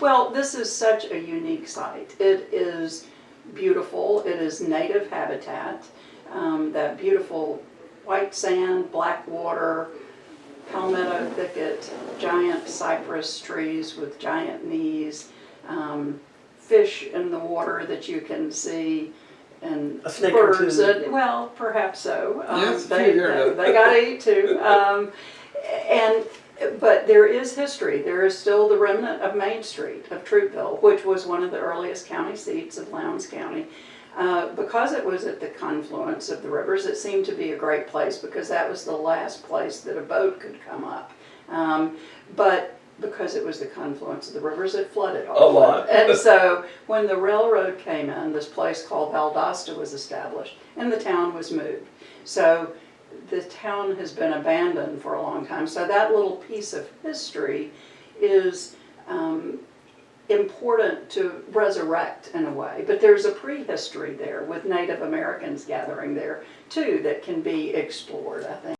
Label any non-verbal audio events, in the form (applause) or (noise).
Well, this is such a unique site. It is beautiful. It is native habitat. Um, that beautiful white sand, black water, palmetto thicket, giant cypress trees with giant knees, um, fish in the water that you can see, and A snake or birds. two. that- well, perhaps so. Um, Yes, a few they, they, they gotta eat too. (laughs) Um, and but there is history. There is still the remnant of Main Street of Troupville, which was one of the earliest county seats of Lowndes County. Uh, because it was at the confluence of the rivers, it seemed to be a great place because that was the last place that a boat could come up. Um, but because it was the confluence of the rivers, it flooded all A lot. And so when the railroad came in, this place called Valdosta was established and the town was moved. So the town has been abandoned for a long time. So that little piece of history is um, important to resurrect in a way. But there's a prehistory there with Native Americans gathering there too that can be explored, I think.